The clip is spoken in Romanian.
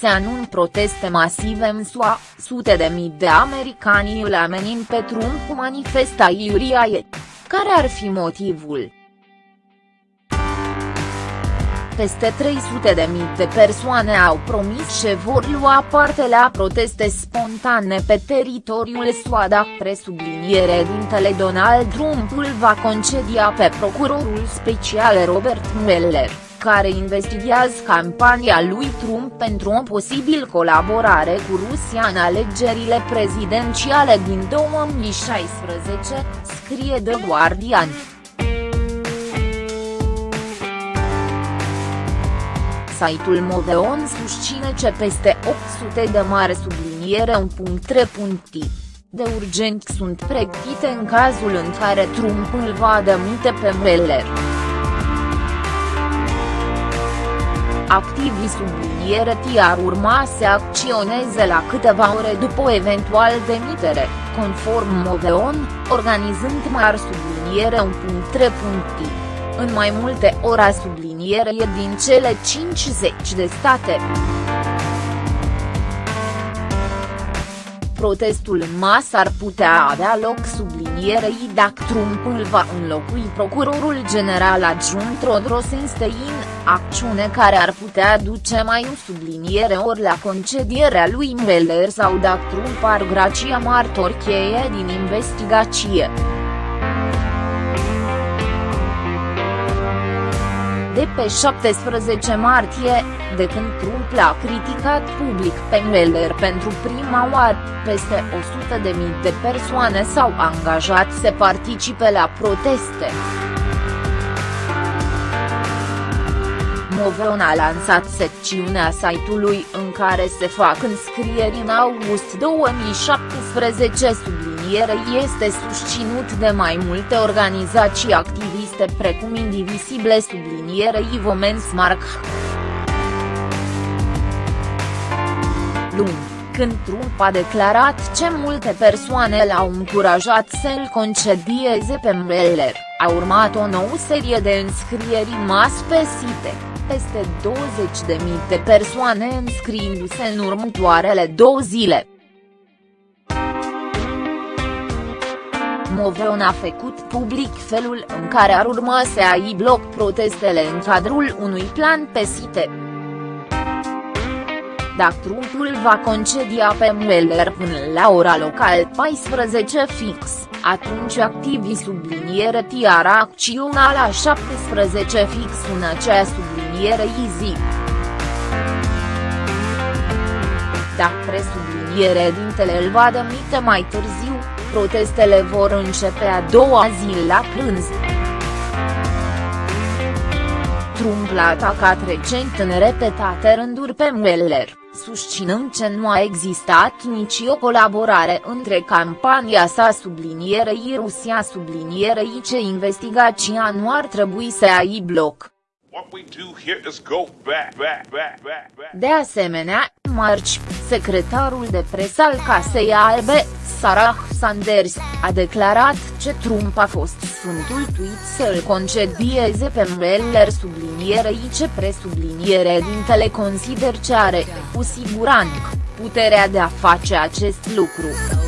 se anun proteste masive în SUA, sute de mii de americani îl amenin pe Trump cu manifestaiuria ei. Care ar fi motivul? peste 300 de mii de persoane au promis că vor lua parte la proteste spontane pe teritoriul SUA presubliniere dintele Donald Trump îl va concedia pe procurorul special Robert Mueller, care investigează campania lui Trump pentru o posibil colaborare cu Rusia în alegerile prezidențiale din 2016, scrie The Guardian. Site-ul Moveon susține ce peste 800 de mare subliniere un punct de urgent sunt pregătite în cazul în care Trump îl va demite pe Mueller. Activii subliniere T ar urma să acționeze la câteva ore după o eventual demitere, conform Moveon, organizând mari subliniere un punct în mai multe ora subliniere din cele 50 de state. Protestul în masă ar putea avea loc sublinierei dacă Trump îl va înlocui procurorul general adjunct Rod Rosenstein, acțiune care ar putea duce mai în subliniere ori la concedierea lui Mueller sau dacă Trump ar gracia martori cheie din investigație. de pe 17 martie, de când Trump l-a criticat public pe Mueller pentru prima oară, peste 100.000 de mii de persoane s-au angajat să participe la proteste. Moveon a lansat secțiunea site-ului în care se fac înscrieri în august 2017 subliniere este susținut de mai multe organizații activiste precum Indivisible subliniere Women's Mark. Luni, când Trump a declarat ce multe persoane l-au încurajat să-l concedieze pe Mueller, a urmat o nouă serie de înscrieri mas pe site peste 20.000 de persoane înscriindu-se în următoarele două zile. Moveon a făcut public felul în care ar urma să ai bloc protestele în cadrul unui plan pe site. Dacă Trumpul va concedia pe Mueller până la ora local 14 fix, atunci activii subliniere tiara acțiunea la 17 fix în acea subliniere zi. Dacă presubliniere dintele îl va demite mai târziu, protestele vor începe a doua zi la prânz. Trump l-a atacat recent în repetate rânduri pe Mueller susținând că nu a existat nici o colaborare între campania sa sublinierei Rusia sublinierei ce investigația nu ar trebui să ai bloc. De asemenea, marci, secretarul de presă al Casei Albe, Sarah Sanders, a declarat că Trump a fost sfântul tweet să-l concedieze pe Mueller sublinierei ce presubliniere dintele consider ce are, cu siguranță, puterea de a face acest lucru.